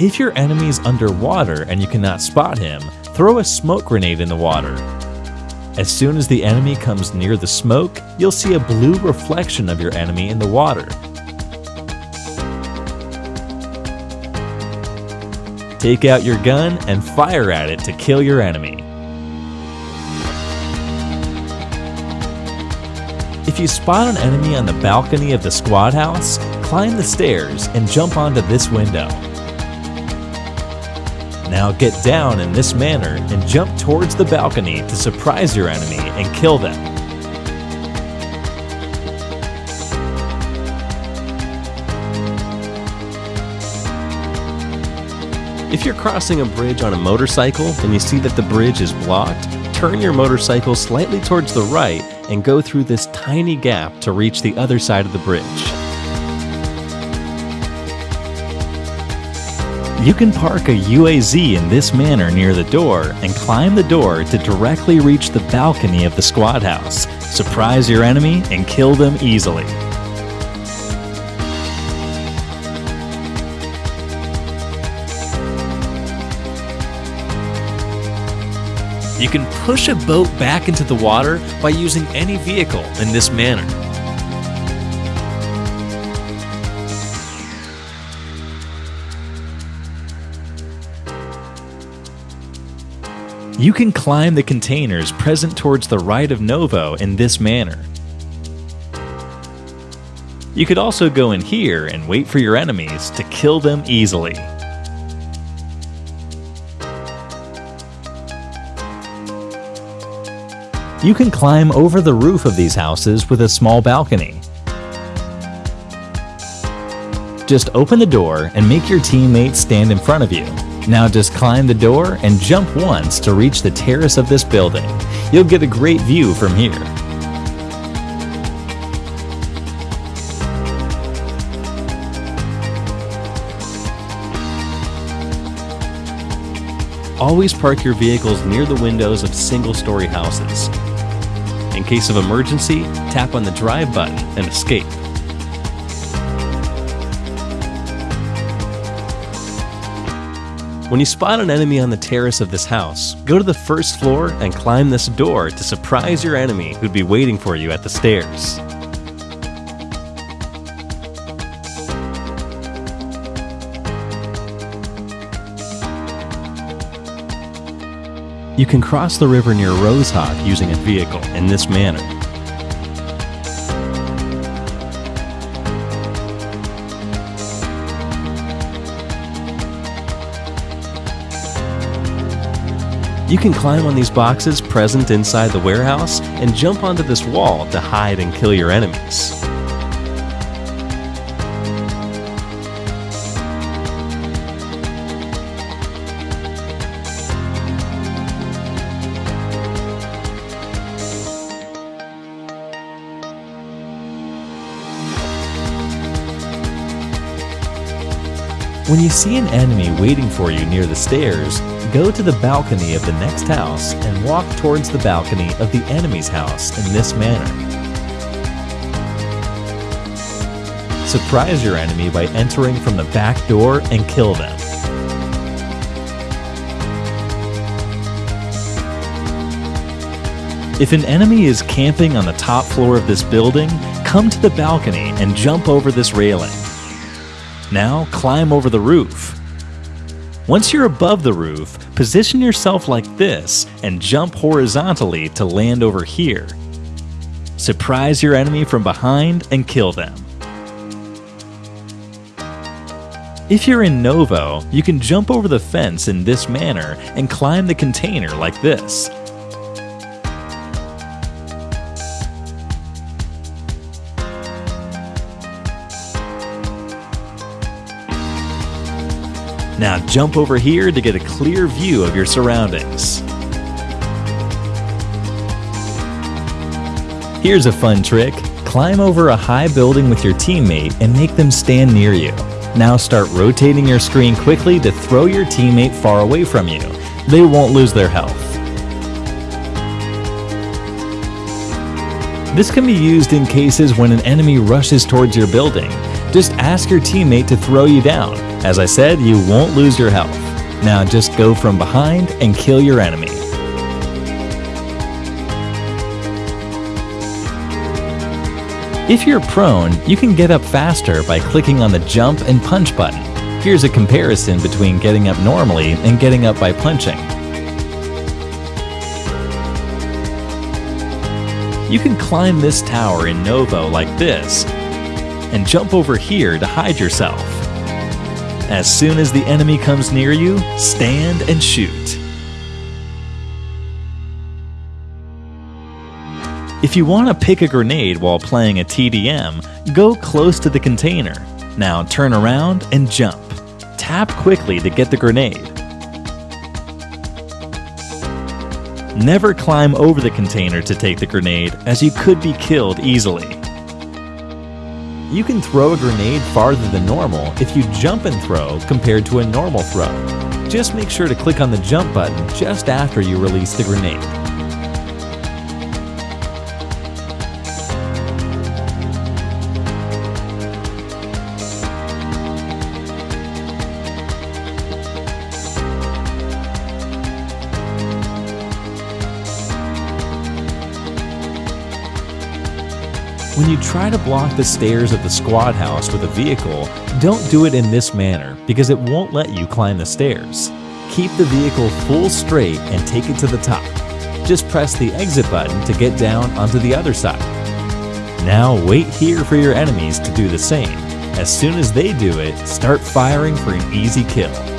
If your enemy is underwater and you cannot spot him, throw a smoke grenade in the water. As soon as the enemy comes near the smoke, you'll see a blue reflection of your enemy in the water. Take out your gun and fire at it to kill your enemy. If you spot an enemy on the balcony of the squad house, climb the stairs and jump onto this window. Now get down in this manner and jump towards the balcony to surprise your enemy and kill them. If you're crossing a bridge on a motorcycle and you see that the bridge is blocked, turn your motorcycle slightly towards the right and go through this tiny gap to reach the other side of the bridge. You can park a UAZ in this manner near the door and climb the door to directly reach the balcony of the squad house, surprise your enemy, and kill them easily. You can push a boat back into the water by using any vehicle in this manner. You can climb the containers present towards the right of Novo in this manner. You could also go in here and wait for your enemies to kill them easily. You can climb over the roof of these houses with a small balcony. Just open the door and make your teammates stand in front of you. Now just climb the door and jump once to reach the terrace of this building. You'll get a great view from here. Always park your vehicles near the windows of single-story houses. In case of emergency, tap on the drive button and escape. When you spot an enemy on the terrace of this house, go to the first floor and climb this door to surprise your enemy who'd be waiting for you at the stairs. You can cross the river near Rozhok using a vehicle in this manner. You can climb on these boxes present inside the warehouse and jump onto this wall to hide and kill your enemies. When you see an enemy waiting for you near the stairs, go to the balcony of the next house and walk towards the balcony of the enemy's house in this manner. Surprise your enemy by entering from the back door and kill them. If an enemy is camping on the top floor of this building, come to the balcony and jump over this railing. Now climb over the roof. Once you're above the roof, position yourself like this and jump horizontally to land over here. Surprise your enemy from behind and kill them. If you're in Novo, you can jump over the fence in this manner and climb the container like this. Now jump over here to get a clear view of your surroundings. Here's a fun trick. Climb over a high building with your teammate and make them stand near you. Now start rotating your screen quickly to throw your teammate far away from you. They won't lose their health. This can be used in cases when an enemy rushes towards your building. Just ask your teammate to throw you down. As I said, you won't lose your health. Now just go from behind and kill your enemy. If you're prone, you can get up faster by clicking on the jump and punch button. Here's a comparison between getting up normally and getting up by punching. You can climb this tower in Novo like this, and jump over here to hide yourself. As soon as the enemy comes near you, stand and shoot. If you want to pick a grenade while playing a TDM, go close to the container. Now turn around and jump. Tap quickly to get the grenade. Never climb over the container to take the grenade, as you could be killed easily. You can throw a grenade farther than normal if you jump and throw compared to a normal throw. Just make sure to click on the jump button just after you release the grenade. When you try to block the stairs of the squad house with a vehicle, don't do it in this manner because it won't let you climb the stairs. Keep the vehicle full straight and take it to the top. Just press the exit button to get down onto the other side. Now wait here for your enemies to do the same. As soon as they do it, start firing for an easy kill.